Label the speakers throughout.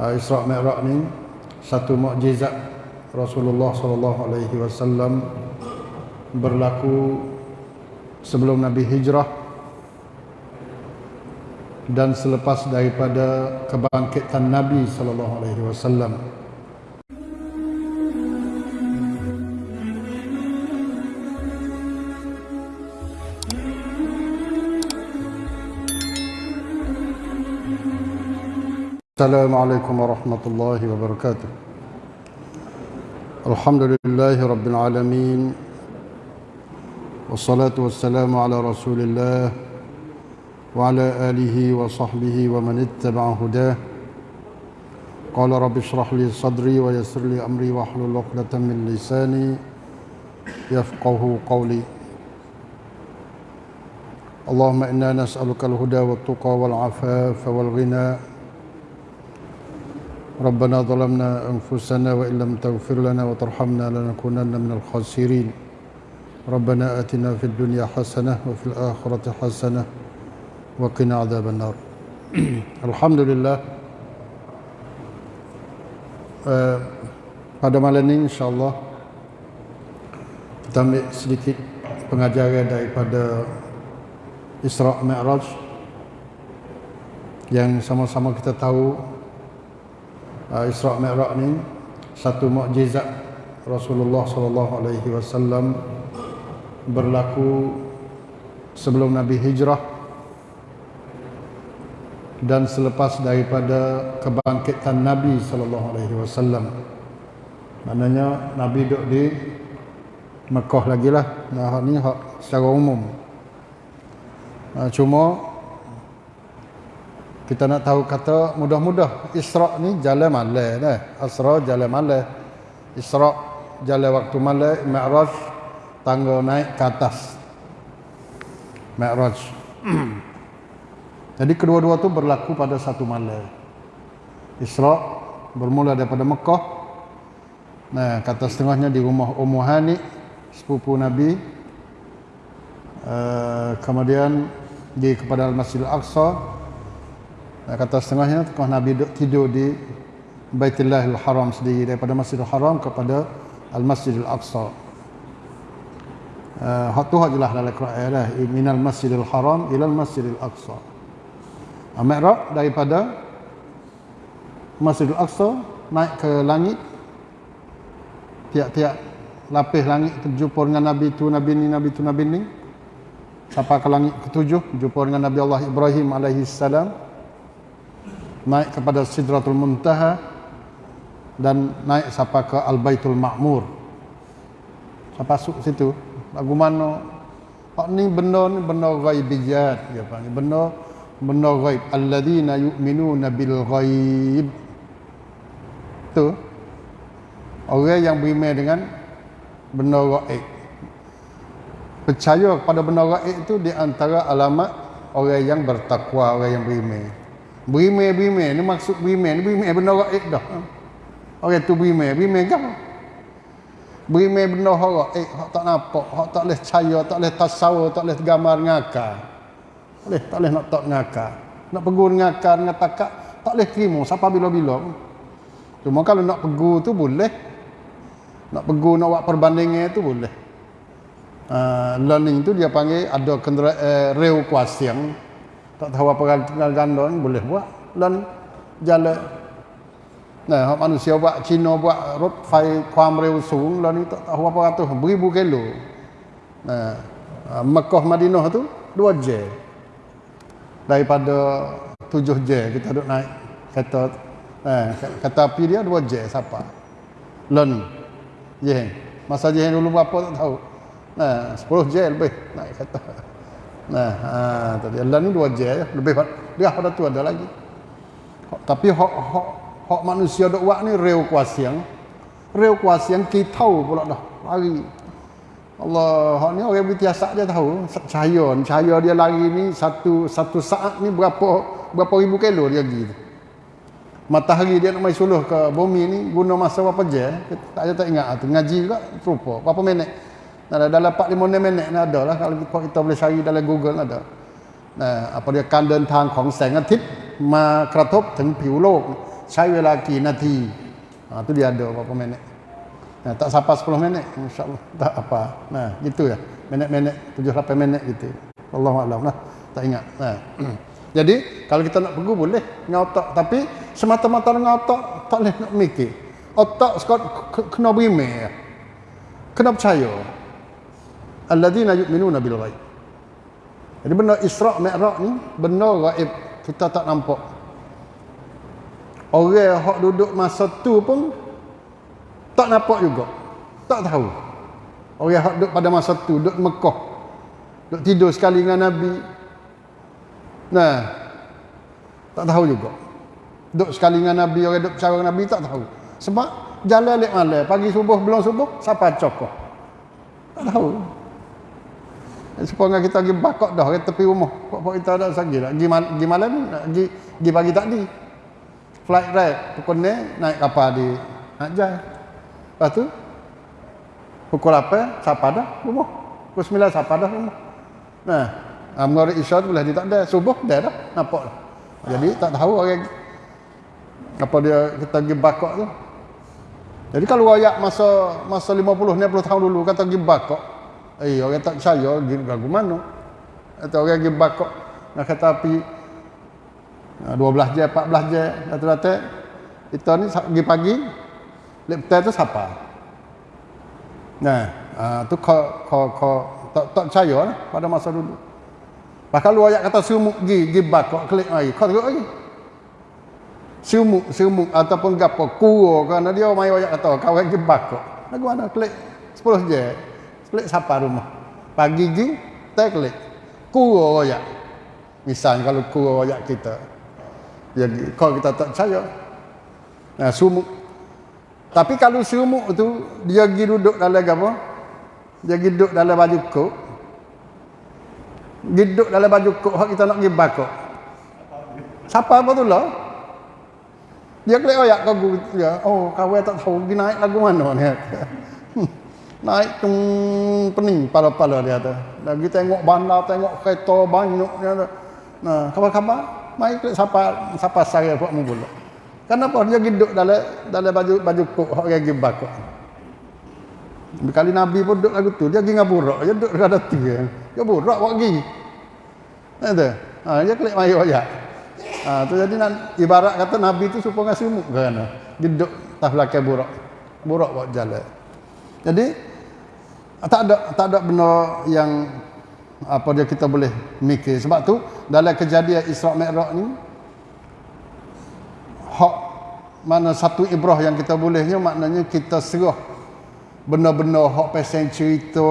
Speaker 1: uh, Isra Mi'raj ni satu mukjizat Rasulullah sallallahu alaihi wasallam berlaku sebelum Nabi hijrah dan selepas daripada kebangkitan Nabi sallallahu alaihi wasallam. السلام عليكم ورحمة الله وبركاته. الحمد لله رب العالمين والصلاة والسلام على رسول الله وعلى آله وصحبه ومن اتبع هداه. قال رب اشرح لي صدري ويسر لي أمري واحلل عقدة من لساني يفقه قولي. اللهم إنا نسألك الهدى والتقى والعفاف والغنى ربنا ظلمنا أنفسنا وإن لم تغفر لنا وترحمنا لنكونن من الخاسرين ربنا آتنا في الدنيا حسنة وفي الآخرة حسنة وقنا عذاب النار الحمد لله uh, pada malam ini insyaAllah kita ambil sedikit pengajaran daripada Isra' Mi'raj yang sama-sama kita tahu uh, Isra' Mi'raj ni satu mukjizat Rasulullah sallallahu alaihi wasallam berlaku sebelum Nabi hijrah dan selepas daripada kebangkitan Nabi sallallahu alaihi wasallam. Maknanya Nabi duduk di Mekah lagi lah. Nah, ni secara umum. Uh, cuma kita nak tahu kata mudah-mudah Isra' ni jalan malam dah. Asra jalan malam. Isra' jalan waktu malam, Mi'raj tangga naik ke atas. Mi'raj. Jadi kedua-dua tu berlaku pada satu malam. Isra' bermula daripada Mekah. Nah, kata setengahnya di rumah Ummu Hani, sepupu Nabi. Uh, kemudian di kepada Al-Masjid Al-Aqsa kata setengahnya tengah Nabi tidur di Baitullahil Haram sendiri daripada Masjidil Haram kepada Al-Masjidil Aqsa. Uh, hak tu hak jelas dalam Quran lah minal Masjidil Haram ilal Masjidil Aqsa. Mi'raj daripada Masjidil Aqsa naik ke langit tiap-tiap lapis langit jumpa dengan Nabi tu Nabi ni Nabi tu Nabi ni. Sampai ke langit ketujuh jumpa dengan Nabi Allah Ibrahim alaihi salam naik kepada Sidratul Muntaha dan naik sampai ke Al-Baitul Ma'mur. Sampai masuk situ. Lagu mana? Pak ni benda ni benda ghaibiyat dia panggil. Benda benda ghaib. Alladzina yu'minuna bil ghaib. Tu. Orang yang beriman dengan benda ghaib. Percaya kepada benda gaib itu di antara alamat orang yang bertakwa, orang yang beriman. Beriman, beriman. Ini maksud beriman. Beriman benda gaib dah. Orang tu beriman. Beriman kan? Beriman benda gaib. Hak tak nampak. Hak tak boleh percaya. Tak boleh tasawur. Tak boleh gambar ngakar. Tak boleh, tak boleh nak tak ngakar. Nak pegur ngakar dengan takak. Tak boleh terima. Siapa bila-bila Cuma kalau nak pegur tu boleh. Nak pegur, nak buat perbandingan tu boleh uh, learning tu dia panggil ada kendera uh, reukuasiang tak tahu apa tinggal ganda ni boleh buat. Learn jalan nah manusia buat Cina buat road fai kuam reu sung learning tak tahu apa ratus beribu kilo. Nah uh, Mekah Madinah tu 2 j. Daripada 7 j kita duduk naik kereta eh, kereta api dia 2 j siapa. Learning je masa je dulu berapa tak tahu. Nah, 10 jam lebih naik kata. Nah, ha, tadi Allah ni 2 jam ya, lebih dia pada tu ada lagi. Tapi hak hak hak manusia dok buat ni reu kuasiang. Reu kuasiang kita tahu pula dah. Lari. Allah, hak ni orang bertiasa dia tahu cahaya, cahaya dia lari ni satu satu saat ni berapa berapa ribu kilo dia pergi. Matahari dia nak mai suluh ke bumi ni guna masa berapa jam? Tak ada tak ingat tu ngaji juga rupa. Berapa minit? Nah, dalam 4 5 minit ni ada lah kalau kita boleh cari dalam Google ada. Nah, apa dia การเดินทางของแสงอาทิตย์มากระทบถึงผิวโลก saya lelaki nanti. Ha, tu dia ada berapa minit. Nah, tak sampai 10 minit insya-Allah tak apa. Nah, gitu ya. Minit-minit 7 8 minit gitu. Allahu a'lam lah. Tak ingat. Nah. Jadi kalau kita nak pergi boleh ngotak tapi semata-mata dengan otak tak boleh nak mikir. Otak sekot kena berime ya. Kena percaya. Alladzina yu'minuna bil ghaib. Jadi benda Isra' Mi'raj ni benda gaib kita tak nampak. Orang yang duduk masa tu pun tak nampak juga. Tak tahu. Orang yang duduk pada masa tu duduk Mekah. Duduk tidur sekali dengan Nabi. Nah. Tak tahu juga. Duduk sekali dengan Nabi, orang duduk dengan Nabi tak tahu. Sebab jalan lek malam, pagi subuh belum subuh, siapa cokoh. Tak tahu. Supaya kita pergi bakok dah ke tepi rumah. Pok-pok kita ada lagi lah. Pergi, mal pergi malam, pergi, pergi pagi tak di. Flight ride, pukul ni naik kapal di Hajjai. Lepas tu, pukul 8, siapa dah rumah. Pukul 9, siapa dah rumah. Nah, Amor Isya tu boleh dia tak ada. Subuh dia dah. Nampak lah. Jadi tak tahu orang apa dia kita pergi bakok tu. Jadi kalau ayat masa masa 50 60 tahun dulu kata pergi bakok. Eh orang tak percaya pergi lagu mana. Atau orang pergi bakok nak kata api 12 jam 14 jam rata-rata itu ni pergi pagi lep tu siapa? Nah, uh, tu kau kau kau tak tak percaya lah pada masa dulu. Bah kalau ayat kata sumuk gi gi bakok klik ai. Kau tengok lagi. Sumuk sumuk ataupun gapo kuo kerana dia mai ayat kata kau gi bakok. Lagu mana klik 10 je. Klik siapa rumah. Pagi gi tak klik. Kuo ayat. Misal kalau kuo ayat kita. Jadi kalau kita tak percaya. Nah, sumuk. Tapi kalau sumuk tu dia gi duduk dalam apa? Dia gi duduk dalam baju kok duduk dalam baju kok hak kita nak pergi bakok siapa apa tu lah dia klik oyak kau dia oh kau tak tahu pergi naik lagu mana ni naik tung pening pala-pala dia tu lagi tengok bandar tengok kereta banyak dia tu nah khabar-khabar mai klik siapa siapa saya buat mu pula kenapa dia duduk dalam dalam baju baju kok hak pergi bakok Kali Nabi pun duduk lagu tu, dia pergi ngaburak, dia duduk dekat tu. Dia burak buat pergi. Ada. Ha, dia klik mai ayat. Ha, tu jadi nak ibarat kata Nabi tu supaya sumuk kan. Duduk tah belakang burak. Burak buat jalan. Jadi tak ada tak ada benda yang apa dia kita boleh mikir. Sebab tu dalam kejadian Isra Mi'raj ni hak mana satu ibrah yang kita bolehnya maknanya kita serah benar-benar hak pasal cerita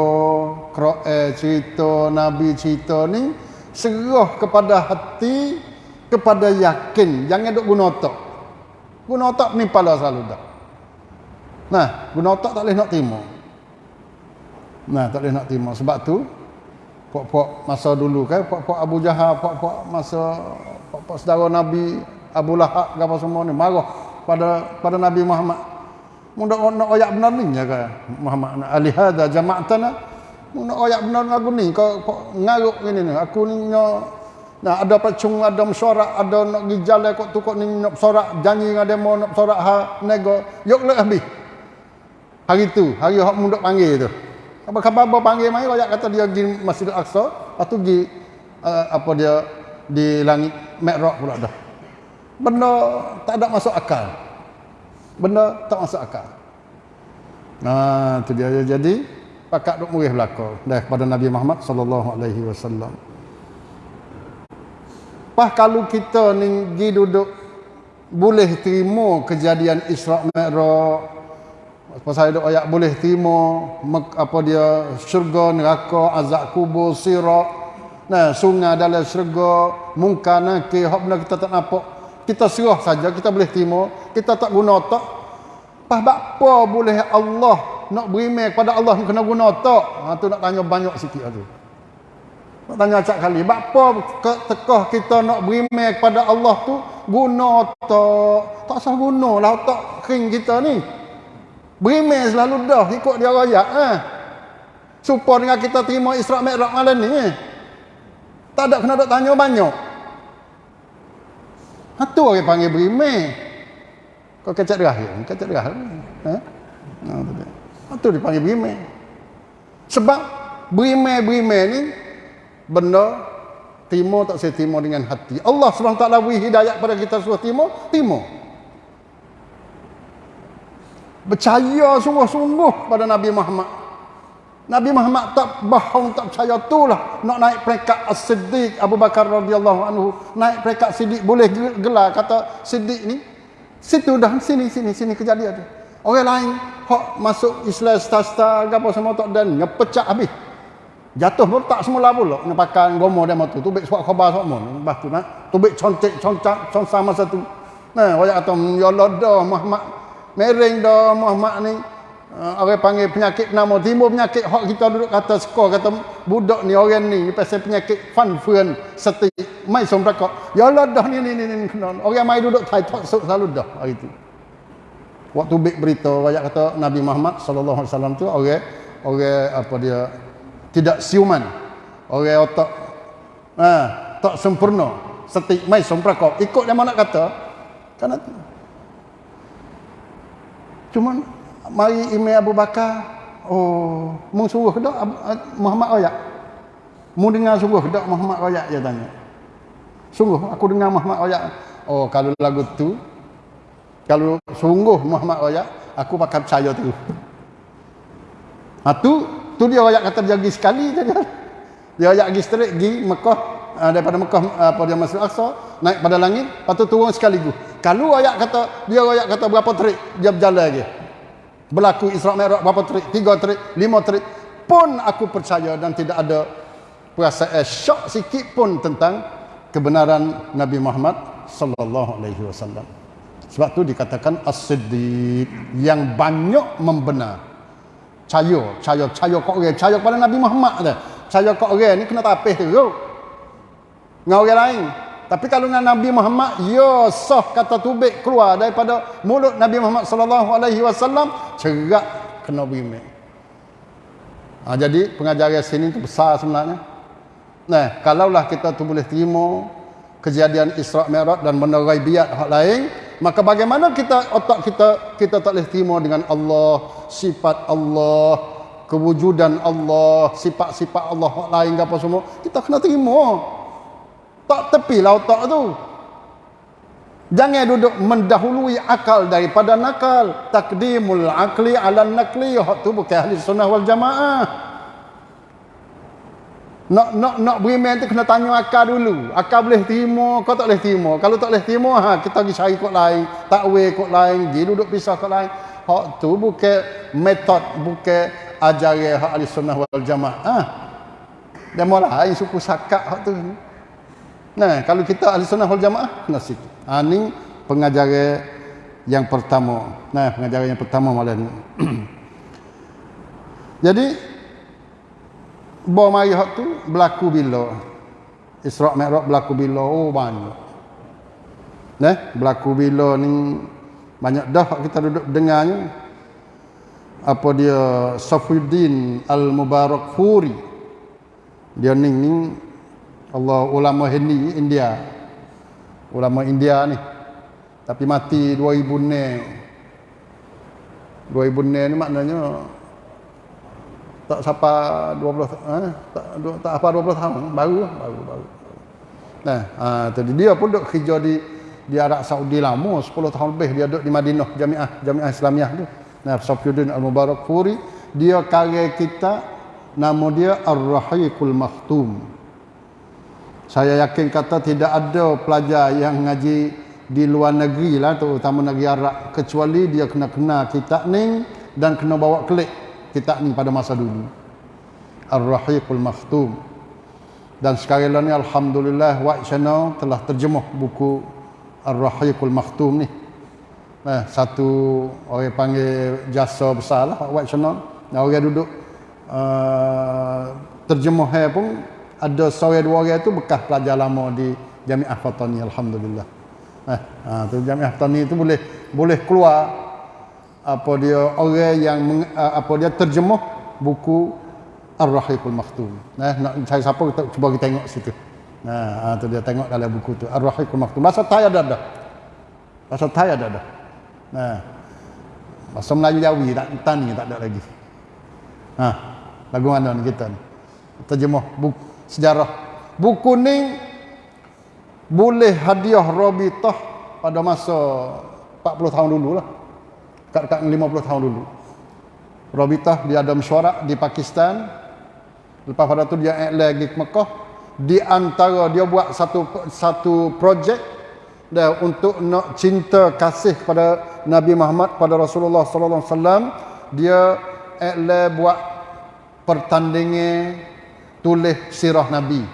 Speaker 1: Quran cerita Nabi cerita ni serah kepada hati kepada yakin. Jangan duk guna otak. Guna otak ni pala selalu dah nah guna otak tak boleh nak terima nah tak boleh nak terima sebab tu pok-pok masa dulu kan pok-pok Abu Jahal pok-pok masa pok-pok saudara Nabi Abu Lahab apa semua ni marah pada pada Nabi Muhammad Mudah nak ayat benar ni ya ke Muhammad nak ali hadza jama'tana. Mudah ayat benar lagu ni kau ngaruk ini ni. Aku ni nah ada pacung ada mesyuarat ada nak pergi jalan kok tu kok ni nak bersorak janji dengan demo nak bersorak ha nego yok le habis. Hari tu, hari hak mundak panggil tu. Apa khabar apa panggil mai ayat kata dia pergi Masjid Al-Aqsa, lepas tu pergi uh, apa dia di langit Mi'raj pula dah. Benda tak ada masuk akal benda tak masuk akal. Nah, tu dia jadi pakat duk murih belaka daripada Nabi Muhammad sallallahu alaihi wasallam. Pas kalau kita ni duduk boleh terima kejadian Isra Mi'raj pasal ada ayat boleh terima apa dia syurga neraka azab kubur sirat nah sungai dalam syurga mungkar nakir hak benda kita tak nampak. Kita serah saja kita boleh terima kita tak guna otak. Pas apa boleh Allah nak berimek kepada Allah kena guna otak? Ha tu nak tanya banyak sikit tu. Nak tanya acak kali apa tekah kita nak berimek kepada Allah tu guna otak. Tak usah guna lah otak kering kita ni berimek selalu dah ikut dia raya ha supaya dengan kita terima Isra Mi'raj malam ni eh. tak ada kena nak tanya banyak Ha tu orang panggil berimeh. Kau kecak derah ya? Kecak derah. Ha? Nah, tu dia. Itu dipanggil berime. Sebab berime-berime ni benda timur tak saya timur dengan hati. Allah SWT beri hidayat pada kita suruh timur, timur. Percaya sungguh-sungguh pada Nabi Muhammad. Nabi Muhammad tak bohong, tak percaya tu lah. Nak naik peringkat As-Siddiq Abu Bakar radhiyallahu anhu. Naik peringkat Siddiq boleh gelar kata Siddiq ni. Situ dah, sini, sini, sini kejadian tu. Orang lain, hok masuk Islam star-star, apa semua tak dan, ngepecah habis. Jatuh pun tak semula pula nak pakai gomo dia matu. Tu bek suat khabar sok mon. Lepas tu nak tu bek concek concak consa masa tu. Nah, wajak kata ya dah Muhammad mereng dah Muhammad ni. Uh, orang panggil penyakit nama timbul penyakit hak kita duduk kata skor kata budak ni orang ni pasal penyakit fun fun seti mai som rakak. Ya Allah dah ni ni ni ni orang mai duduk tai tok selalu dah hari tu. Waktu bik berita wajak kata Nabi Muhammad sallallahu alaihi wasallam tu orang orang apa dia tidak siuman. Orang otak ha, tak sempurna. Setik mai semprakop ikut dia mana kata kan cuma mari ime Abu Bakar oh mung suruh dak Muhammad royak? Mung dengar suruh dak Muhammad royak dia tanya. Sungguh aku dengar Muhammad royak. Oh kalau lagu tu kalau sungguh Muhammad royak aku pakai percaya tu. Ha tu Tu dia ayat kata dia pergi sekali saja. Dia ayat pergi straight pergi Mekah uh, daripada Mekah uh, pada Masjid Aqsa naik pada langit, tu turun sekaligus. Kalau ayat kata dia ayat kata berapa trik dia berjalan lagi. Berlaku Isra Mi'raj berapa trik? Tiga trik, lima trik pun aku percaya dan tidak ada perasaan syok sikit pun tentang kebenaran Nabi Muhammad sallallahu alaihi wasallam. Sebab tu dikatakan as-siddiq yang banyak membenar. Caya, caya, caya kok orang, caya kepada Nabi Muhammad dah. Caya kok orang ni kena tapih tu. Dengan orang lain. Tapi kalau dengan Nabi Muhammad, ya sah kata tubik keluar daripada mulut Nabi Muhammad sallallahu alaihi wasallam, cerak kena bimik. Ha, jadi pengajaran sini tu besar sebenarnya. Nah, kalaulah kita tu boleh terima kejadian Isra Mi'raj dan benda ghaibiyat hak lain, maka bagaimana kita otak kita kita tak boleh terima dengan Allah sifat Allah, kewujudan Allah, sifat-sifat Allah lain ke apa semua, kita kena terima. Tak tepilah otak tu. Jangan duduk mendahului akal daripada nakal. Takdimul akli ala nakli. Hak tu bukan ahli sunnah wal jamaah. Nak nak nak beriman tu kena tanya akal dulu. Akal boleh terima, kau tak boleh terima. Kalau tak boleh terima, ha, kita pergi cari kod lain. Takwil kod lain, pergi duduk pisah kod lain hak tu bukan metod bukan ajaran hak ahli sunnah wal jamaah ha? dia mula lain suku sakak hak tu nah kalau kita ahli sunnah wal jamaah kena situ. Ha, ni pengajaran yang pertama. Nah pengajaran yang pertama malam ni. Jadi bawa mari hak tu berlaku bila? Isra' Mi'raj berlaku bila? Oh banyak. Nah berlaku bila ni banyak dah kita duduk dengarnya. Apa dia? Safuddin Al-Mubarak Furi. Dia ni ni Allah ulama Hindi India. Ulama India ni. Tapi mati 2000 ne 2000 ne ni maknanya tak siapa 20 eh, tak, tak apa 20 tahun. Baru baru baru. Nah ha, tadi dia pun duk kerja di di Arab Saudi lama 10 tahun lebih dia duduk di Madinah Jamiah Jamiah Islamiah tu. Nah Safiyuddin Al-Mubarak Furi dia karya kita nama dia Ar-Rahiqul Maktum saya yakin kata tidak ada pelajar yang ngaji di luar negeri lah terutama negeri Arab kecuali dia kena kena kitab ni dan kena bawa klik kitab ni pada masa dulu Ar-Rahiqul Maktum dan sekarang ni Alhamdulillah Wak Channel telah terjemah buku Ar-Rahiqul Maktum ni. Eh, satu orang panggil jasa besar lah White Channel. Orang duduk uh, terjemah pun ada seorang dua orang tu bekas pelajar lama di Jamiah Fatani Alhamdulillah. Eh, ha, tu Jamiah Fatani tu boleh boleh keluar apa dia orang yang apa dia terjemah buku Ar-Rahiqul Maktum. Eh, nak cari siapa kita cuba kita tengok situ. Nah, ha, tu dia tengok dalam buku tu. Ar-Rahiqul Maktum. Bahasa Thai ada dah. Bahasa Thai ada dah. Nah. Bahasa Melayu Jawi tak tani tak ada lagi. Ha. Lagu mana ni kita ni? Terjemah buku sejarah. Buku ni boleh hadiah Rabitah pada masa 40 tahun dulu lah. Dekat-dekat 50 tahun dulu. Rabitah dia ada mesyuarat di Pakistan. Lepas pada tu dia lagi ke Mekah. Di antara dia buat satu satu projek dia untuk nak cinta kasih kepada Nabi Muhammad pada Rasulullah sallallahu alaihi wasallam dia iklan buat pertandingan tulis sirah Nabi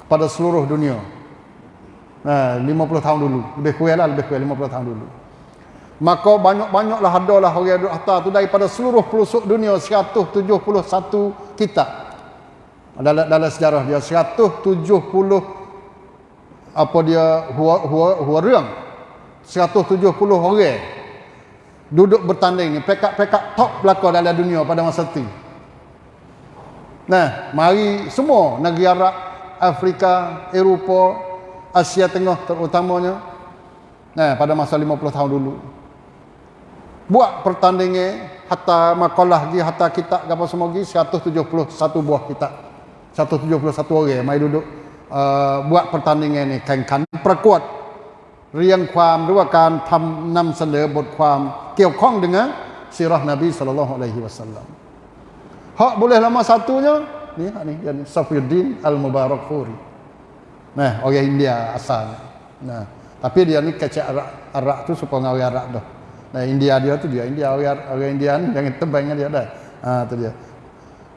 Speaker 1: kepada seluruh dunia. Nah, 50 tahun dulu. Lebih kurang lah, lebih kurang 50 tahun dulu. Maka banyak-banyaklah adalah orang yang duduk tu daripada seluruh pelosok dunia 171 kitab. Dalam, dalam sejarah dia 170 apa dia hua hua hua reang 170 orang duduk bertanding ni pekat-pekat top belaka dalam dunia pada masa itu nah mari semua negeri Arab Afrika Eropah Asia Tengah terutamanya nah pada masa 50 tahun dulu buat pertandingan hatta makalah lagi hatta kitab apa semua lagi 171 buah kitab 171 orang mai duduk uh, buat pertandingan ni แข่งขันประกวดเรียงความหรือว่าการทำนำเสนอบทความเกี่ยวข้อง dengan sirah Nabi sallallahu alaihi wasallam. Hak boleh lama satunya ni hak ni yang Safiuddin Al-Mubarak Furi. Nah, orang India asal. Nah, tapi dia ni kecek Arab, Arab tu supaya orang Arab dah. Nah, India dia tu dia India orang orang India ni jangan tebang dia dah. Ha tu dia.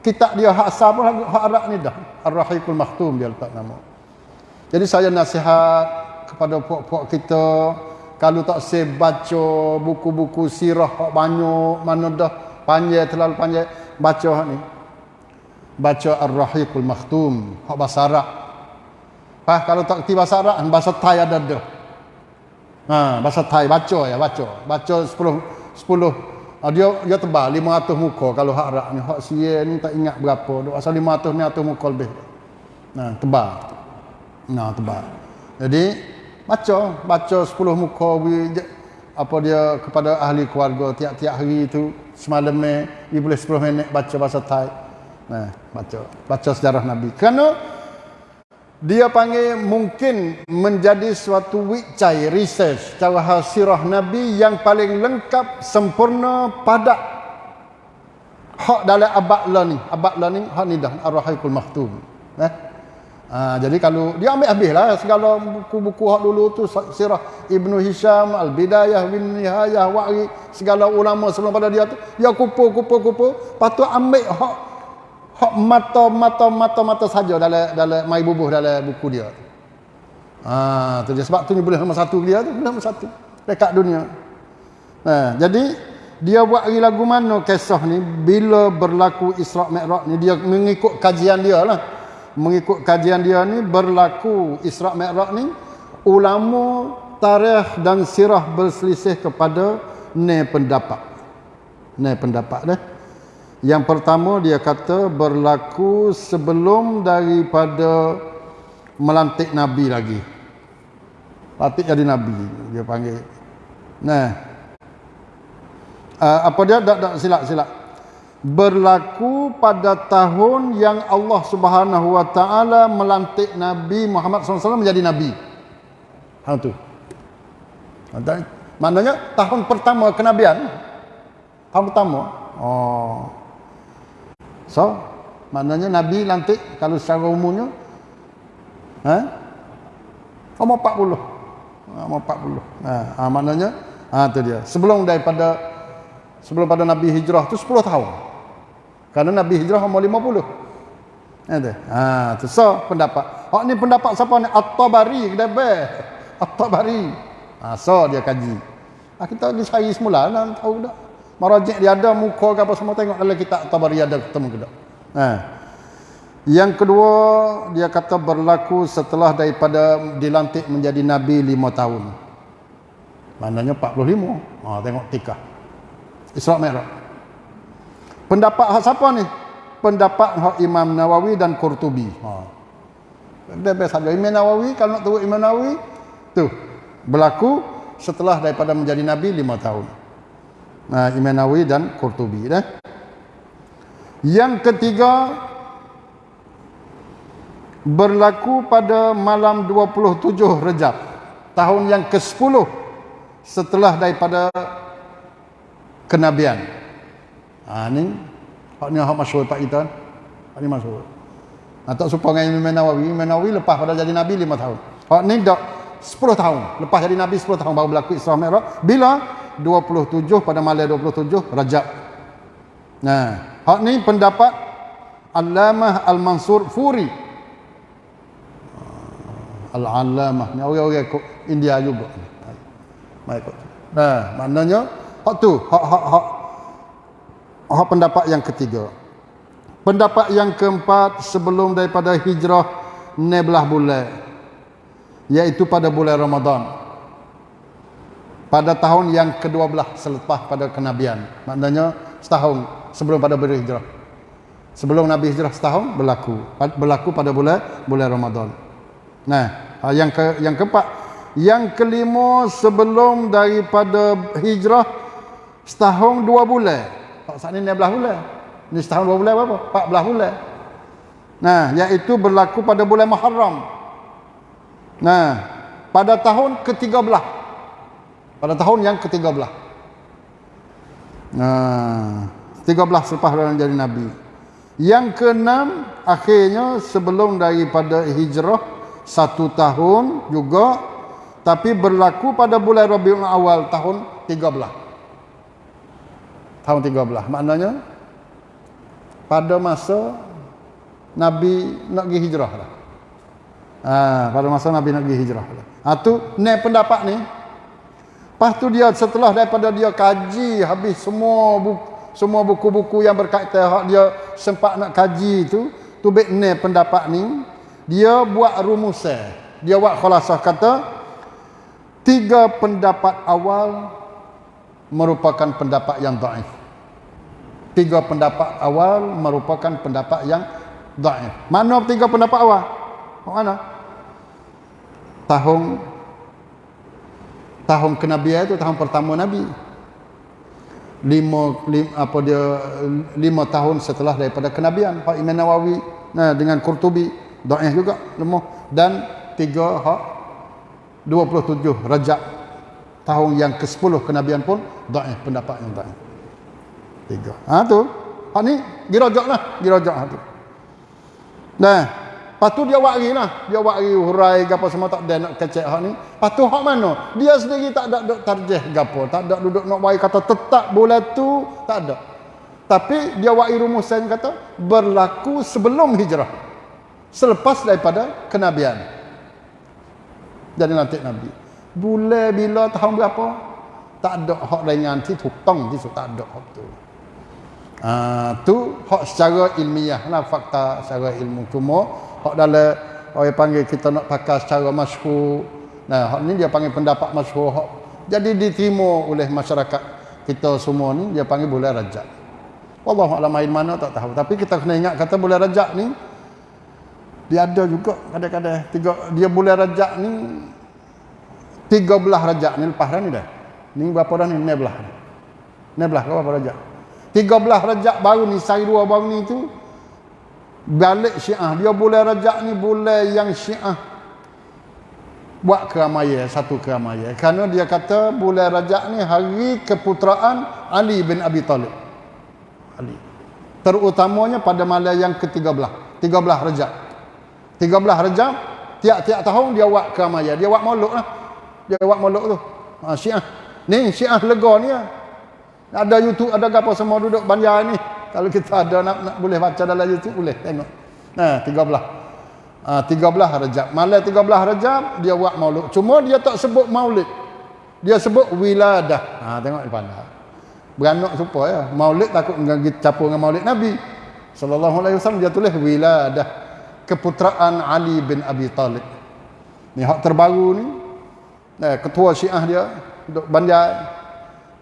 Speaker 1: Kitab dia hak asal pun hak Arab ni dah. Ar-Rahiqul Maktum dia letak nama. Jadi saya nasihat kepada puak-puak kita kalau tak saya baca buku-buku sirah hak banyak mana dah panjang terlalu panjang baca hak ni. Baca Ar-Rahiqul Maktum hak bahasa Arab. Pak kalau tak kerti bahasa Arab bahasa Thai ada dah. Ha, bahasa Thai baca ya baca. Baca 10 10 Ah, dia dia tebal 500 muka kalau hak Arab ni. Hak sia ni tak ingat berapa. Duk asal 500 ni atau muka lebih. Nah, tebal. Nah, tebal. Jadi baca, baca 10 muka apa dia kepada ahli keluarga tiap-tiap hari itu semalam ni dia boleh 10 minit baca bahasa Thai. Nah, baca. Baca sejarah Nabi. Kerana dia panggil mungkin menjadi suatu wicai research cara sirah Nabi yang paling lengkap sempurna padat hak dalam abad learning abad learning hak ni dah ar-rahikul maktum eh ha, jadi kalau dia ambil habis lah segala buku-buku hak dulu tu sirah Ibnu Hisham Al-Bidayah bin Nihayah Wa'ri segala ulama sebelum pada dia tu dia kupu-kupu-kupu patut ambil hak hak mata mata mata mata saja dalam dalam mai bubuh dalam buku dia. Ha tu dia sebab tu ni boleh nombor satu dia tu boleh nombor satu dekat dunia. Ha jadi dia buat lagu mana kisah ni bila berlaku Isra Mi'raj ni dia mengikut kajian dia lah. Mengikut kajian dia ni berlaku Isra Mi'raj ni ulama tarikh dan sirah berselisih kepada ne pendapat. Ne pendapat dah. Yang pertama dia kata berlaku sebelum daripada melantik Nabi lagi. Lantik jadi Nabi dia panggil. Nah. Uh, apa dia? Tak, tak, silap, silap. Berlaku pada tahun yang Allah subhanahu wa ta'ala melantik Nabi Muhammad SAW menjadi Nabi. Hal tu. Maknanya tahun pertama kenabian. Tahun pertama. Oh. So, maknanya Nabi lantik kalau secara umumnya ha? Umur 40. Umur 40. Ha, ha maknanya ha tu dia. Sebelum daripada sebelum pada Nabi hijrah tu 10 tahun. Karena Nabi hijrah umur 50. Ada. Ha tu so pendapat. Hak ni pendapat siapa ni? At-Tabari kedabe. At-Tabari. Ha so dia kaji. Ha, kita lagi cari semula nak tahu dah. Marajik dia ada muka ke apa semua tengok dalam kitab Tabari ada ketemu ke tak. Ha. Yang kedua dia kata berlaku setelah daripada dilantik menjadi nabi lima tahun. Maknanya 45. Ha tengok tikah. Isra Mi'raj. Pendapat hak siapa ni? Pendapat hak Imam Nawawi dan Qurtubi. Ha. Dia saja Imam Nawawi kalau nak tahu Imam Nawawi tu berlaku setelah daripada menjadi nabi lima tahun. Nah, Imam Nawawi dan Qurtubi dah. Yang ketiga berlaku pada malam 27 Rejab tahun yang ke-10 setelah daripada kenabian. Ha ni hak ni hak masyhur Pak kita. Hak ni masyhur. Ha, tak serupa dengan Imam Nawawi. Imam Nawawi lepas pada jadi nabi 5 tahun. Hak ni dak 10 tahun. Lepas jadi nabi 10 tahun baru berlaku Isra Mi'raj. Bila 27 pada malam 27 Rajab. Nah, hak ni pendapat Allamah Al-Mansur Furi Al-Alamah ni orang-orang India juga. Ikut. Nah, maknanya hak tu, hak hak hak hak pendapat yang ketiga. Pendapat yang keempat sebelum daripada hijrah nebelah bulan iaitu pada bulan Ramadan. Pada tahun yang ke-12 selepas pada kenabian. Maknanya setahun sebelum pada berhijrah. Sebelum Nabi hijrah setahun berlaku. Berlaku pada bulan bulan Ramadan. Nah, ha, yang ke yang keempat, yang kelima sebelum daripada hijrah setahun dua bulan. Tak saat ni 16 bulan. Ni setahun dua bulan berapa? 14 bulan. Nah, iaitu berlaku pada bulan Muharram. Nah, pada tahun ke-13. Pada tahun yang ke-13. Nah, 13 selepas jadi nabi. Yang keenam akhirnya sebelum daripada hijrah satu tahun juga tapi berlaku pada bulan Rabiul Awal tahun 13 tahun 13 maknanya pada masa Nabi nak pergi hijrah lah. Ha, pada masa Nabi nak pergi hijrah lah. Ha, tu ni pendapat ni. Lepas tu dia setelah daripada dia kaji habis semua buku, semua buku-buku yang berkaitan dia sempat nak kaji tu, tu baik ni pendapat ni dia buat rumusan dia buat khulasah kata tiga pendapat awal merupakan pendapat yang dhaif tiga pendapat awal merupakan pendapat yang dhaif mana tiga pendapat awal? Mana? Tahun tahun kenabian itu tahun pertama nabi. Lima, lima apa dia lima tahun setelah daripada kenabian. Pak Imam Nawawi nah dengan Qurtubi Da'ih juga lemah. Dan tiga hak 27 Rajab tahun yang ke-10 kenabian pun da'ih pendapat yang da'ih. Tiga. Ha tu. Hak ni dirajaklah, dirajak hak tu. Nah, patu dia buat lah. Dia lagi hurai gapo semua tak ada nak kecek hak ni. Patu hak mana? Dia sendiri tak ada duk tarjih gapo, tak ada duduk nak buat kata tetap bulan tu, tak ada. Tapi dia buat rumusan kata berlaku sebelum hijrah selepas daripada kenabian jadi nanti nabi bulan bila tahun berapa? Tak ada hak ringan ti tutong ti tak ada hak tu. Uh, tu hak secara ilmiah lah fakta secara ilmu. Cuma hak dalam orang panggil kita nak pakai secara masyhur. Nah hak ni dia panggil pendapat masyhur hak. Jadi diterima oleh masyarakat kita semua ni dia panggil bulan rajab wallahu alam main mana tak tahu. Tapi kita kena ingat kata bulan rajab ni dia ada juga kadang-kadang. Tiga dia bulan rajak ni tiga belah rajak ni lepas dah ni dah. Ni berapa dah ni? Ni belah ni belah berapa tiga belah rajak baru ni sari dua baru ni tu balik syiah. Dia bulan rajak ni bulan yang syiah buat keramaian satu keramaian kerana dia kata bulan rajak ni hari keputeraan Ali bin Abi Talib. Ali. Terutamanya pada malam yang ketiga belah. Tiga belah rajak 13 Rejab tiap-tiap tahun dia buat keramaian dia buat mauluk lah dia buat mauluk tu. Ha, syiah. Ni syiah lega ni lah. ada youtube ada apa semua duduk banjar ni. Kalau kita ada nak, nak boleh baca dalam youtube boleh tengok. Nah 13 ha, 13 Rejab. Malam 13 Rejab dia buat mauluk cuma dia tak sebut maulid. Dia sebut wiladah. Ha, tengok pandang beranak supaya ya. maulid takut capur dengan maulid Nabi. Sallallahu alaihi wasallam dia tulis wiladah. Keputeraan Ali bin Abi Talib. Ni hak terbaru ni. Nah, ketua Syiah dia duk bandar.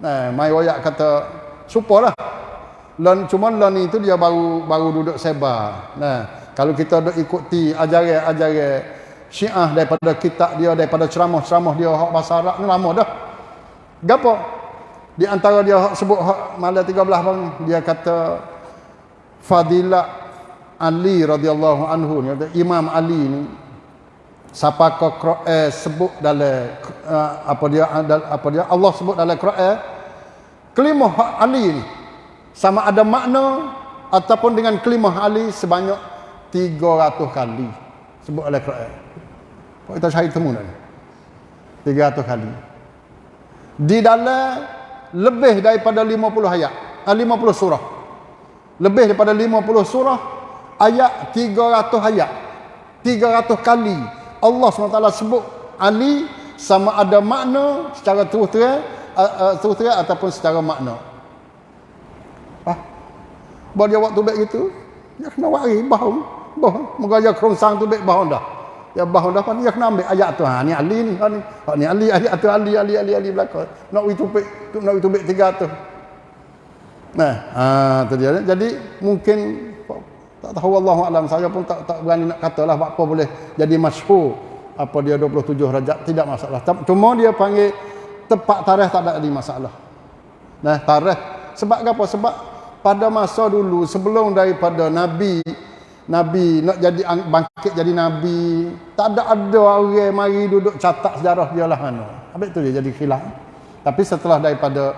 Speaker 1: Nah, mai royak kata supalah. Lon cuma lon itu dia baru baru duduk sebar. Nah, kalau kita duk ikuti ajaran-ajaran Syiah daripada kitab dia daripada ceramah-ceramah dia hak bahasa Arab ni lama dah. gapo di antara dia hak sebut hak malam 13 bang dia kata fadilah Ali radhiyallahu anhu ni Imam Ali ni siapa kau eh, sebut dalam uh, apa dia apa dia Allah sebut dalam Quran kelimah hak Ali ni sama ada makna ataupun dengan kelimah Ali sebanyak 300 kali sebut oleh Quran. Kita cari temu dah. 300 kali. Di dalam lebih daripada 50 ayat, 50 ah, surah. Lebih daripada 50 surah, ayat 300 ayat. 300 kali Allah SWT sebut Ali sama ada makna secara terus-terang uh, terus-terang ataupun secara makna. Ah. Bahawa dia waktu baik gitu, dia kena wari bahu. Bahu. Moga dia kerongsang tu baik bahu dah. Ya bahu dah dia kena ambil ayat tu. Ha ni Ali ni, ha ni. Ha ni Ali ayat tu Ali Ali Ali Ali belaka. Nak itu baik, tu nak itu baik tiga tu. Nah, ha tu dia. Jadi mungkin tak tahu Allah alam saya pun tak tak berani nak katalah apa boleh jadi masyhur apa dia 27 rajab tidak masalah. Cuma dia panggil tepat tarikh tak ada masalah. Nah, tarikh sebab apa? Sebab pada masa dulu sebelum daripada nabi nabi nak jadi bangkit jadi nabi, tak ada ada orang mari duduk catat sejarah dia lah mana. Habis tu dia jadi khilaf. Tapi setelah daripada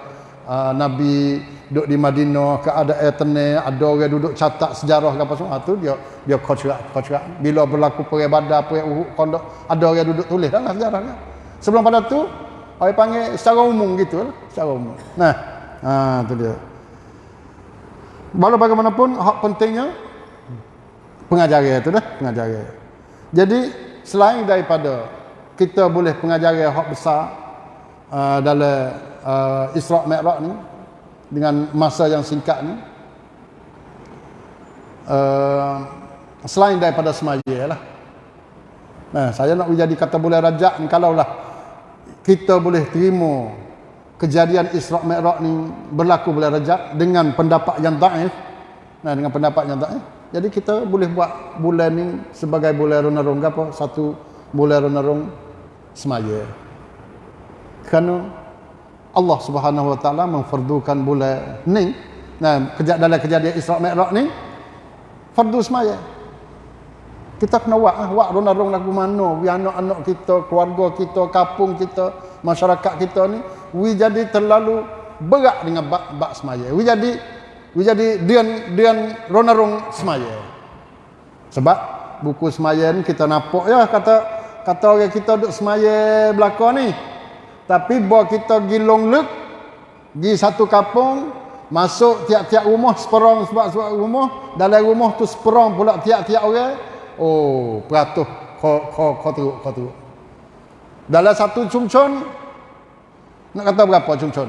Speaker 1: uh, nabi duduk di Madinah ke ada air tenang ada orang duduk catat sejarah apa semua tu dia dia kocrak kocrak bila berlaku perang badar perang uhud kondok ada orang duduk tulis dalam sejarah kan sebelum pada tu orang panggil secara umum gitu lah secara umum. Nah ha tu dia. Walau bagaimanapun hak pentingnya pengajaran itu dah pengajaran. Jadi selain daripada kita boleh pengajaran hak besar uh, dalam uh, Isra' Mi'raj ni dengan masa yang singkat ni uh, selain daripada semaya lah nah, saya nak jadi kata boleh rajak ni kalaulah kita boleh terima kejadian Isra' Mi'raj ni berlaku boleh rajak dengan pendapat yang daif. Nah dengan pendapat yang daif. Jadi kita boleh buat bulan ni sebagai bulan renarung apa satu bulan renarung semaya. Kerana Allah Subhanahu Wa Taala memfardukan bulan ni nah kejap dalam kejadian Isra Mi'raj ni fardu semaya. Kita kena buat ah buat rong lagu mana? Wi anak-anak kita keluarga kita kampung kita masyarakat kita ni wi jadi terlalu berat dengan bak bak semaya. Wi jadi wi jadi dian dian rong semaya. Sebab buku semaya ni kita nampak ya kata kata orang kita duk semaya belakang ni tapi bawa kita pergi long look, pergi satu kampung, masuk tiap-tiap rumah, seperang sebab-sebab rumah, dalam rumah tu seperang pula tiap-tiap orang. Oh, peratus kau teruk, kau teruk. Dalam satu cumcun, nak kata berapa cumcun?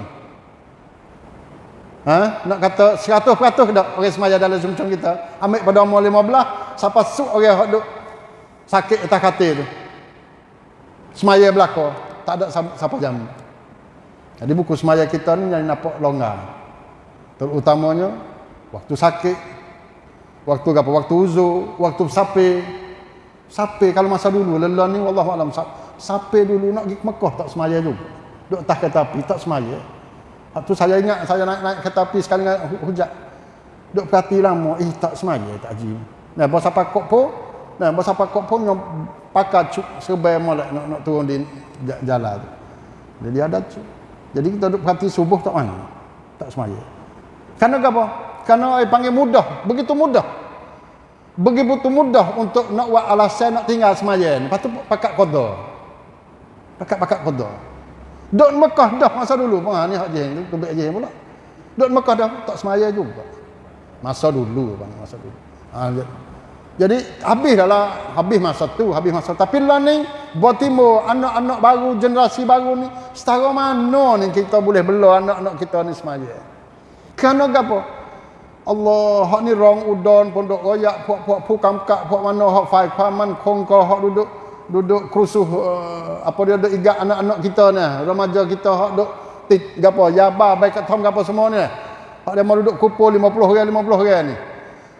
Speaker 1: Ha? Nak kata seratus peratus tak orang semaya dalam cumcun kita? Ambil pada umur lima belah, siapa suk orang yang sakit atas katil tu? Semaya belakang tak ada siapa jam. Jadi buku semaya kita ni yang nampak longgar. Terutamanya waktu sakit, waktu apa? Waktu uzur, waktu sapi. Sapi kalau masa dulu lelah ni wallahu alam sapi dulu nak pergi Mekah tak semaya juga. Duk atas kereta api tak semaya. Waktu saya ingat saya naik naik kereta api sekali dengan hujan. Duk perhati lama, eh tak semaya tak haji. Nah, bos apa kok pun, nah bos apa kok pun pakai cuk serbai molek nak nak turun di jalan tu. Jadi ada cuk. Jadi kita duduk perhati subuh tak main. Tak semaya. Karena apa? Karena ai panggil mudah, begitu mudah. Begitu mudah untuk nak buat alasan nak tinggal semaya. Lepas tu pakat qada. Pakat-pakat qada. Dok Mekah dah masa dulu. Ha ni hak jeng tu, tubik jeng pula. Dok Mekah dah tak semaya juga. Masa dulu masa dulu. Ha, jadi habis dah habis masa tu, habis masa. Tapi lah ni buat timur anak-anak baru generasi baru ni setara mana ni kita boleh bela anak-anak kita ni semaya. Kerana apa? Allah hak ni rong udon pondok royak puak-puak pukam kak puak mana hak fai paman kongko hak duduk duduk kerusuh uh, apa dia ada igat anak-anak kita ni remaja kita hak duk gapo yaba baik kat tom gapo semua ni hak dia mau duduk kumpul 50 orang 50 orang ni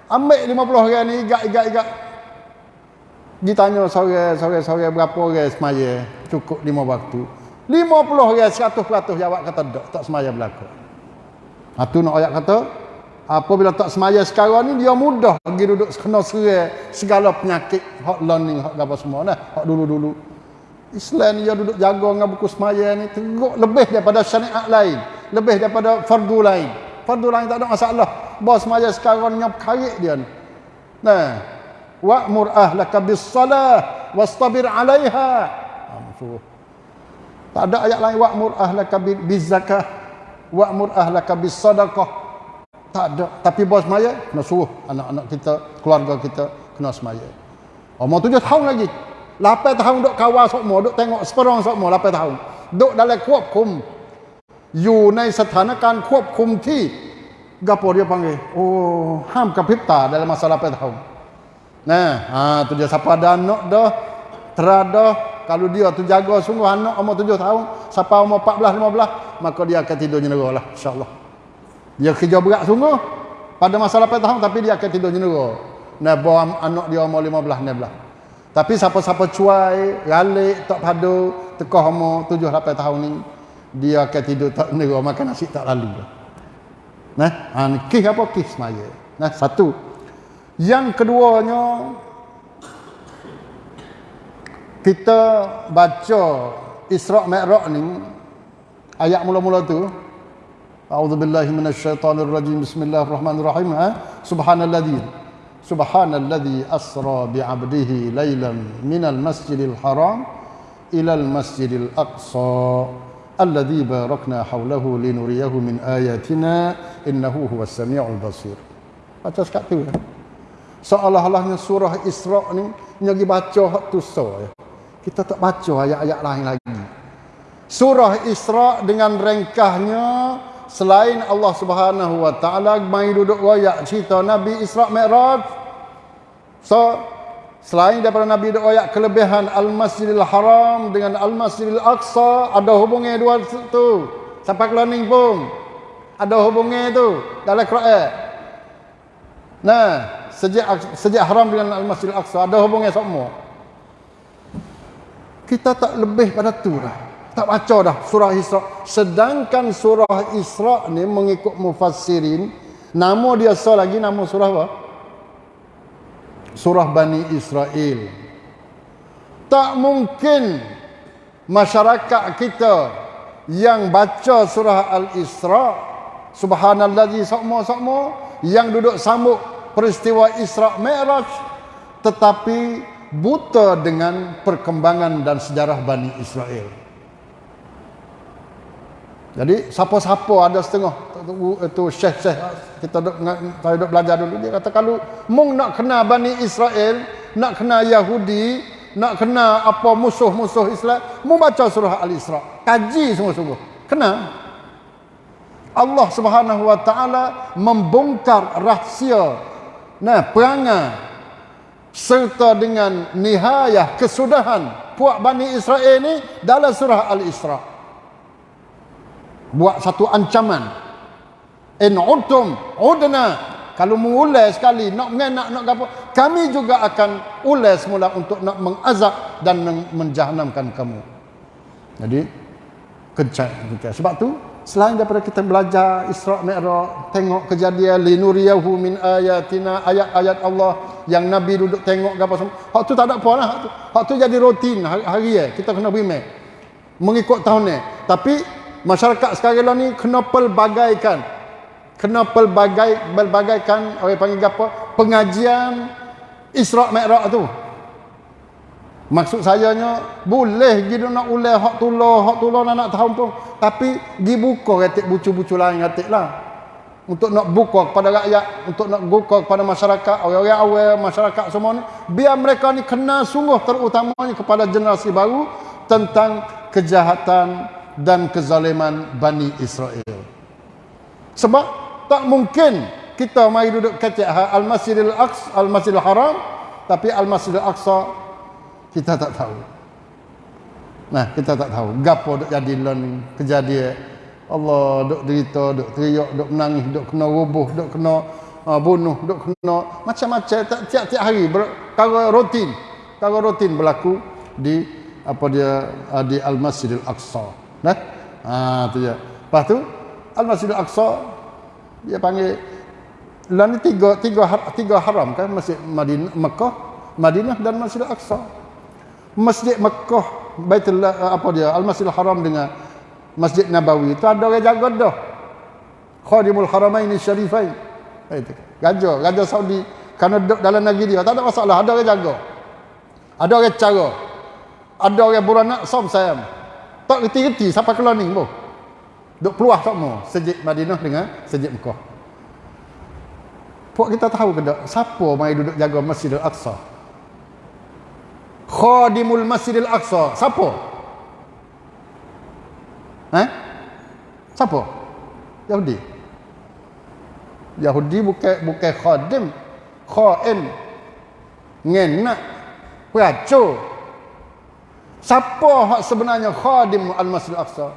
Speaker 1: Ambil 50 orang ni igak-igak-igak. Ditanya sore, sore, sore berapa orang semaya cukup lima waktu. 50 orang 100% jawab kata tak, tak semaya berlaku. Ha tu nak ayat kata apabila tak semaya sekarang ni dia mudah pergi duduk kena serai segala penyakit hak learning hak apa semua nah hak dulu-dulu. Islam dia duduk jaga dengan buku semaya ni teruk lebih daripada syariat lain, lebih daripada fardu lain. Fardu lain tak ada masalah Bos semaya sekarang ni karik dia ni. Nah, wa'mur ahlaka bis salah wastabir 'alaiha. Ha, tak ada ayat lain wa'mur ahlaka bizakah wa'mur ahlaka bisadaqah. Tak ada. Tapi bos semaya kena suruh anak-anak kita, keluarga kita kena semaya. Umur tujuh tahun lagi. Lapan tahun duk kawal semua, duk tengok seperang semua lapan tahun. Duk dalam kuap kum. You ในสถานการณ์ควบคุมที่ gapo dia panggil? Oh ham kapita dalam masa 8 tahun nah ha tu dia siapa ada anak dah terada kalau dia tu jaga sungguh anak umur tujuh tahun sampai umur empat belas lima belas maka dia akan tidur nyenera lah insyaAllah. Dia kerja berat sungguh pada masa lapan tahun tapi dia akan tidur nyenera nah bawa anak dia umur lima belas enam belas. Tapi siapa-siapa cuai ralik tak padu tekah umur tujuh lapan tahun ni dia akan tidur tak nyenera makan nasi tak lalu nah? Ha, kis apa? Kis semaya nah satu. Yang keduanya kita baca Isra' Mi'raj ni ayat mula-mula tu A'udzubillahi minasyaitonirrajim. Bismillahirrahmanirrahim ha? Subhanalladzi Subhanalladzi asra bi'abdihi laylan minal masjidil haram ilal masjidil aqsa alladzi barakna hawlahu linuriyahu min ayatina innahu huwas samiul basir baca sekat tu ya. seolah-olahnya surah Isra' ni nyagi baca hak tu so ya kita tak baca ayat-ayat lain lagi. Surah Isra dengan ringkahnya selain Allah Subhanahu wa taala mai duduk royak cerita Nabi Isra Mi'raj. So selain daripada Nabi duduk royak kelebihan Al-Masjidil Haram dengan Al-Masjidil Aqsa ada hubungannya dua tu. Sampai learning pun. Ada hubungannya tu dalam Quran. Nah, sejak sejak haram dengan Al-Masjidil Aqsa ada hubungannya semua kita tak lebih pada tu dah. Tak baca dah surah Isra. Sedangkan surah Isra ni mengikut mufassirin. Nama dia so lagi nama surah apa surah Bani Israel tak mungkin masyarakat kita yang baca surah Al-Isra subhanallazi sakmo-sakmo yang duduk sambut peristiwa Isra Mi'raj tetapi buta dengan perkembangan dan sejarah Bani Israel. Jadi siapa-siapa ada setengah itu syekh-syekh kita duk saya duk belajar dulu dia kata kalau mung nak kena Bani Israel, nak kena Yahudi, nak kena apa musuh-musuh Islam, mung baca surah Al-Isra. Kaji sungguh-sungguh. Kena. Allah Subhanahu wa taala membongkar rahsia nah perangai serta dengan nihayah kesudahan puak Bani Israel ni dalam surah Al-Isra. Buat satu ancaman. In udtum udna. Kalau mengulai sekali, nak mengenak, nak apa, kami juga akan ulai semula untuk nak mengazab dan menjahanamkan kamu. Jadi, kencang. Sebab tu, Selain daripada kita belajar Isra' Mi'raj, tengok kejadian linuriyahu min ayatina, ayat-ayat Allah yang Nabi duduk tengok apa semua. Hak tu tak ada apa lah. Hak tu, hak tu jadi rutin hari, hari ya. Kita kena berimek. Mengikut tahun ni. Tapi masyarakat sekarang ni kena pelbagaikan. Kena pelbagai, pelbagaikan, orang panggil apa? Pengajian Isra' Mi'raj tu. Maksud saya nya boleh gitu nak ulai hak tulah, hak tulah nak nak tahu pun. Tapi dibuka retik bucu-bucu lain retik lah. Untuk nak buka kepada rakyat, untuk nak buka kepada masyarakat, orang-orang awal, masyarakat semua ni. Biar mereka ni kenal sungguh terutamanya kepada generasi baru tentang kejahatan dan kezaliman Bani Israel. Sebab tak mungkin kita mai duduk kecek Al-Masjidil Aqsa, Al-Masjidil Haram, tapi Al-Masjidil Aqsa kita tak tahu. Nah, kita tak tahu. Gapo dok jadi lon kejadian. Allah dok derita, dok teriak, dok menangis, dok kena rubuh, dok kena uh, bunuh, dok kena macam-macam tiap-tiap hari perkara rutin. Perkara rutin berlaku di apa dia uh, di Al-Masjidil Aqsa. Nah. Ha tu dia. Lepas tu Al-Masjidil Aqsa dia panggil ni tiga tiga tiga haram kan Masjid Madinah Mekah, Madinah dan Masjidil Aqsa. Masjid Mekah Baitul uh, apa dia Al-Masjidil Haram dengan Masjid Nabawi itu ada orang jaga dah. Khadimul Haramain Syarifain. Itu. Raja, Raja Saudi kerana duduk dalam negeri dia tak ada masalah, ada orang jaga. Ada orang cara. Ada orang beranak som sayang. Tak reti-reti sampai ke learning pun. Duk peluah tak mau sejik Madinah dengan sejik Mekah. Puak kita tahu ke tak siapa mai duduk jaga Masjidil Aqsa? Khadimul Masjidil Aqsa. Siapa? Eh? Siapa? Yahudi. Yahudi bukan bukan khadim. Khaim. Ngenak. Peracu. Siapa hak sebenarnya khadim Al-Masjid Al-Aqsa?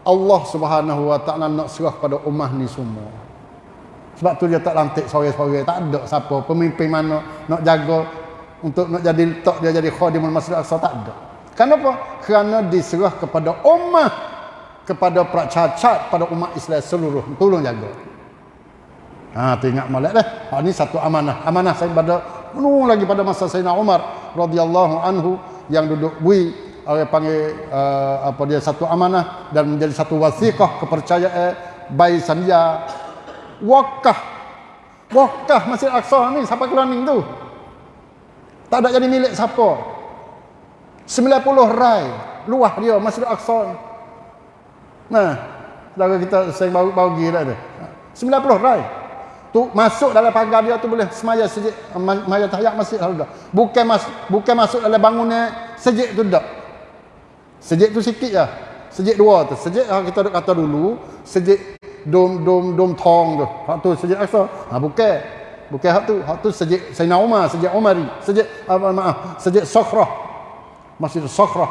Speaker 1: Allah Subhanahu Wa Taala nak serah pada ummah ni semua. Sebab tu dia tak lantik sore-sore, tak ada siapa pemimpin mana nak jaga untuk nak jadi letak dia jadi khadim Al-Masjid Al-Aqsa tak ada. Kenapa? Kerana diserah kepada ummah kepada pracacat pada umat Islam seluruh tolong jaga. Ha tu ingat molek dah. Ha ni satu amanah. Amanah saya pada penuh lagi pada masa Sayyidina Umar radhiyallahu anhu yang duduk bui orang panggil uh, apa dia satu amanah dan menjadi satu wasiqah kepercayaan bai sandia. Wakah wakah Masjid Aqsa ni siapa keloning tu? Tak ada jadi milik siapa. 90 rai luah dia Masjid Aqsa nah saudara kita saya baru pergi dah tu 90 rai. Tu masuk dalam pagar dia tu boleh semaya sejik maya tahiyat masjid bukan mas, bukan masuk dalam bangunan sejik tu dak sejik tu sikit lah. Sejik dua tu. Sejik yang kita kata dulu sejik dom dom dom tong tu. Hak tu sejik aksa ha bukan. Bukan hak tu. Hak tu sejik Sayyidina Umar sejik Umari sejik apa maaf sejik Sakhrah Masjid Sakhrah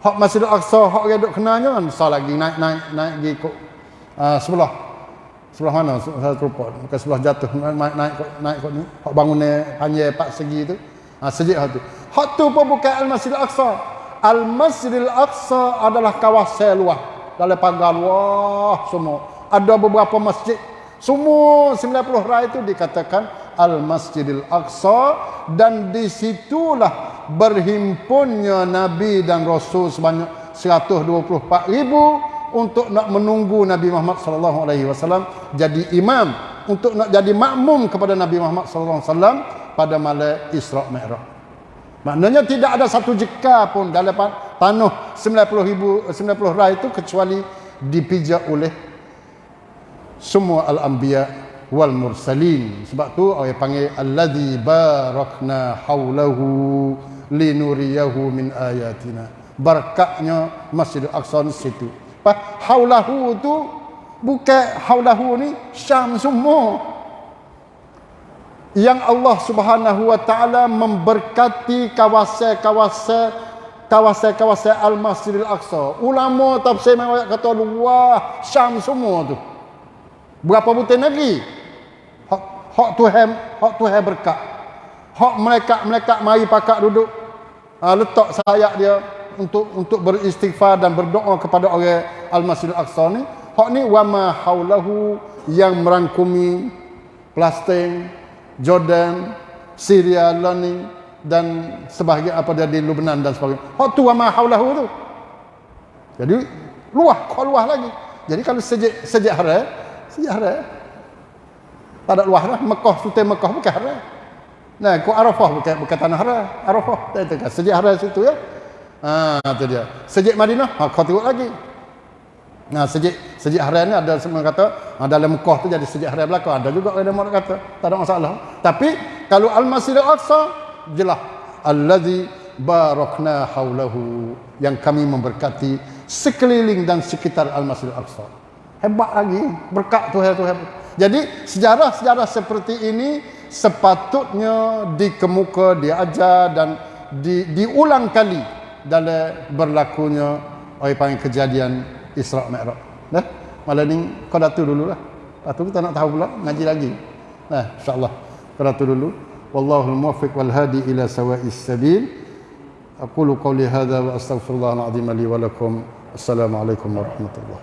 Speaker 1: hak Masjid Al-Aqsa hak orang duk kenanya kan. Lagi naik naik naik pergi ikut uh, sebelah. Sebelah mana? Saya terlupa. Bukan sebelah jatuh. Naik naik naik kot ni. Hak bangunnya panjang empat segi tu. Ha sejik hak tu. Hak tu pun bukan Al-Masjid Al-Aqsa Al-Masjid Al-Aqsa adalah kawasan luas dalam pagar luas semua. Ada beberapa masjid. Semua 90 rai itu dikatakan Al-Masjidil Aqsa. Dan disitulah berhimpunnya Nabi dan Rasul sebanyak 124 ribu untuk nak menunggu Nabi Muhammad sallallahu alaihi wasallam jadi imam untuk nak jadi makmum kepada Nabi Muhammad sallallahu alaihi wasallam pada malam Isra Mi'raj. Maknanya tidak ada satu jeka pun dalam tanah 90 ribu 90 rai itu kecuali dipijak oleh semua al-anbiya wal mursalin. Sebab tu orang panggil allazi barakna haulahu linuriyahu min ayatina. Berkatnya Masjidil Aqsa di situ. Apa haulahu tu bukan haulahu ni Syam semua yang Allah Subhanahu wa taala memberkati kawasan-kawasan kawasan-kawasan Al-Masjidil Aqsa ulama tafsir memang kata luah Syam semua tu Berapa butir negeri? Hak hak Tuhan, hak Tuhan berkat. Hak mereka-mereka mari pakak duduk uh, letak sayap dia untuk untuk beristighfar dan berdoa kepada orang Al-Masjidil Aqsa ni. Hak ni wa ma haulahu yang merangkumi Palestin, Jordan, Syria, Learning dan sebahagian apa dia di Lebanon dan sebagainya. Hak tu wa ma haulahu tu. Jadi luah, kau luah lagi. Jadi kalau sejak sejak hari sejarah tak ada luar lah. Mekah sultan Mekah bukan haram. Nah ku Arafah bukan bukan tanah haram. Arafah tak itu kan sejarah situ ya. Ha itu dia. Sejak Madinah ha kau tengok lagi nah sejak sejak haram ni ada semua kata dalam Mekah tu jadi sejak haram belaka. Ada juga ada orang kata tak ada masalah. Tapi kalau Al-Masjid Al-Aqsa jelas allazi barakna haulahu yang kami memberkati sekeliling dan sekitar Al-Masjid Al-Aqsa. Hebat lagi berkat Tuhan Tuhan. Jadi sejarah-sejarah seperti ini sepatutnya dikemuka diajar dan di, diulang kali dalam berlakunya orang panggil kejadian Isra Mi'raj dah malam ni kau datu dulu lah lepas tu kita nak tahu pula ngaji lagi nah insyaallah kau datu dulu wallahu muwaffiq wal hadi ila sawa'is sabil أقول قولي هذا وأستغفر الله العظيم لي ولكم السلام عليكم ورحمة الله